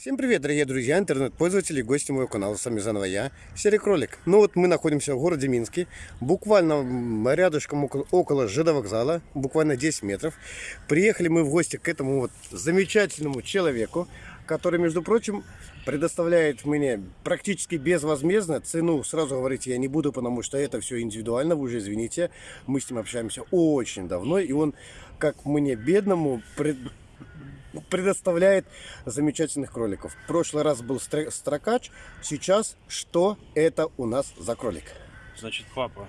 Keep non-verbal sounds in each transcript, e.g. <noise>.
Всем привет, дорогие друзья, интернет-пользователи, гости моего канала. С вами заново я, Серый Кролик. Ну вот мы находимся в городе Минске, буквально рядышком около, около ЖД вокзала, буквально 10 метров. Приехали мы в гости к этому вот замечательному человеку, который, между прочим, предоставляет мне практически безвозмездно цену. Сразу говорить я не буду, потому что это все индивидуально, вы уже извините. Мы с ним общаемся очень давно, и он, как мне, бедному, пред- предоставляет замечательных кроликов. В прошлый раз был стр- строкач, сейчас что это у нас за кролик? Значит, папа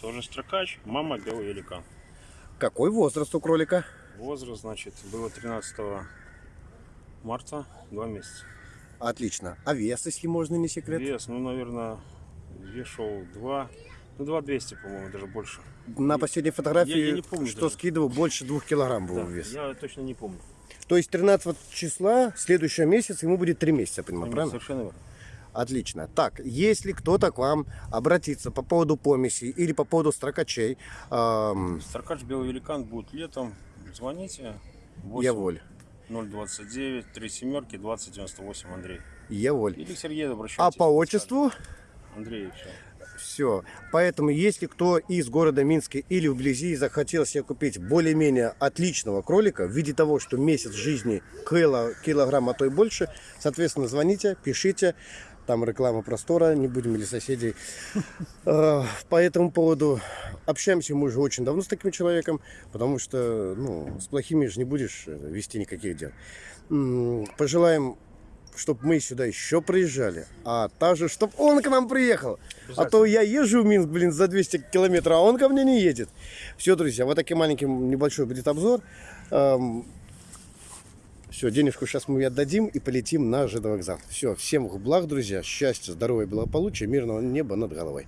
тоже строкач, мама белый великан. Какой возраст у кролика? Возраст, значит, было 13 марта, два месяца. Отлично. А вес, если можно, не секрет? Вес, ну, наверное, вешал 2, ну, 2 200, по-моему, даже больше. На последней фотографии, Я- я не помню что даже. скидывал, больше двух килограмм был Да, вес. я точно не помню. То есть 13 числа, следующего месяца, ему будет 3 месяца, я понимаю, правильно? Совершенно верно. Отлично. Так, если кто-то к вам обратится по поводу помеси или по поводу строкачей, эм, Строкач белый великан будет летом. Звоните. я воль. 029 3 семерки 2098 Андрей. Я воль. Или к Сергею А по отчеству Андрей, все. Все. Поэтому, если кто из города Минска или вблизи захотел себе купить более-менее отличного кролика в виде того, что месяц жизни кило, килограмм, а то и больше, соответственно, звоните, пишите. Там реклама простора, не будем или соседей. <laughs> Э, По этому поводу общаемся мы уже очень давно с таким человеком, потому что ну, с плохими же не будешь э, вести никаких дел. Пожелаем чтобы мы сюда еще приезжали, а также, чтобы он к нам приехал. А то я езжу в Минск, блин, за 200 километров, а он ко мне не едет. Все, друзья, вот такой маленький небольшой будет обзор. Все, денежку сейчас мы отдадим и полетим на ЖД вокзал. Все, всем благ, друзья, счастья, здоровья, благополучия, мирного неба над головой.